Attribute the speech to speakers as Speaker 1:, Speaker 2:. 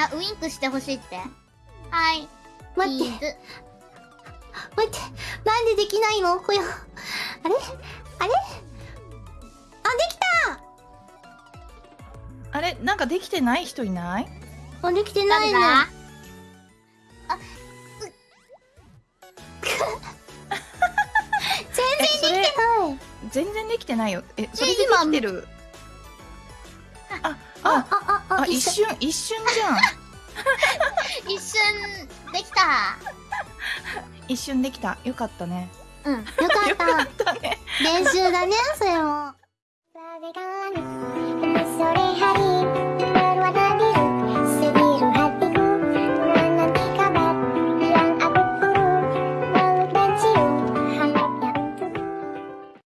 Speaker 1: あ、ウインクしてほしいって？はい。
Speaker 2: 待って。待って、なんでできないの？これ。あれ？あれ？あ、でき
Speaker 3: あれ？なんかできてない人いない？
Speaker 2: たあ、できてないね。
Speaker 1: 誰だ？
Speaker 3: えそれ
Speaker 2: はい。
Speaker 3: 全然できてない。よ。えそれできてる？あ
Speaker 2: あ、
Speaker 3: あ
Speaker 2: あ、
Speaker 3: 一瞬一瞬じゃん
Speaker 1: 一瞬できた。
Speaker 3: 一瞬できたよかったね
Speaker 1: うん。
Speaker 2: よかっ。
Speaker 3: たたね
Speaker 2: 練習だね、それも。